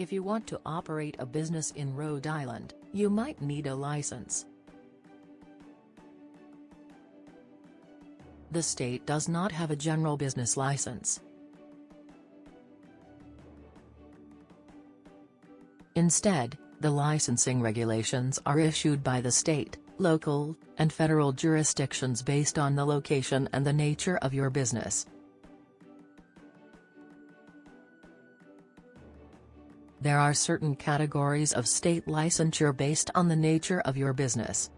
If you want to operate a business in Rhode Island, you might need a license. The state does not have a general business license. Instead, the licensing regulations are issued by the state, local, and federal jurisdictions based on the location and the nature of your business. There are certain categories of state licensure based on the nature of your business.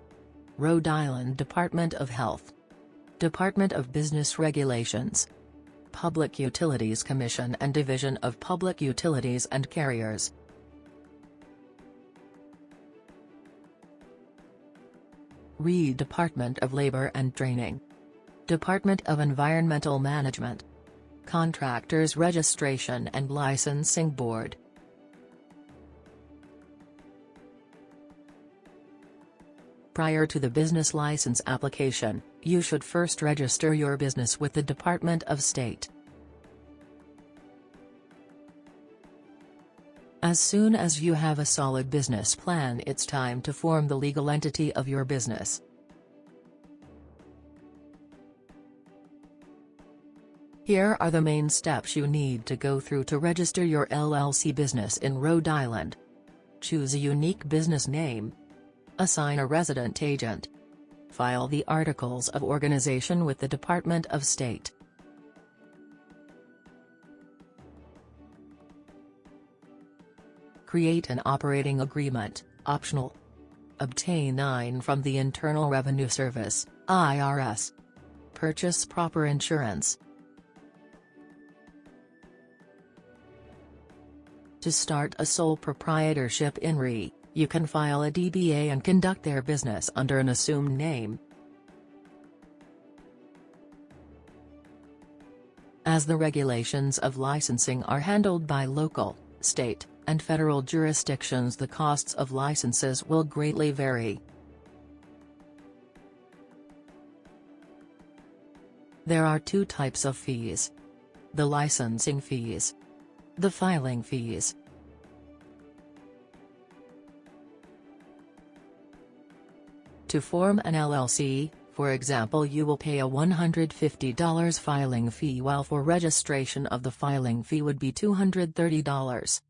Rhode Island Department of Health. Department of Business Regulations. Public Utilities Commission and Division of Public Utilities and Carriers. RI Department of Labor and Training. Department of Environmental Management. Contractors Registration and Licensing Board Prior to the business license application, you should first register your business with the Department of State. As soon as you have a solid business plan it's time to form the legal entity of your business. Here are the main steps you need to go through to register your LLC business in Rhode Island. Choose a unique business name, Assign a resident agent. File the Articles of Organization with the Department of State. Create an operating agreement, optional. Obtain 9 from the Internal Revenue Service, IRS. Purchase proper insurance. To start a sole proprietorship in RI, you can file a DBA and conduct their business under an assumed name. As the regulations of licensing are handled by local, state, and federal jurisdictions the costs of licenses will greatly vary. There are two types of fees. The licensing fees. The filing fees. To form an LLC, for example you will pay a $150 filing fee while for registration of the filing fee would be $230.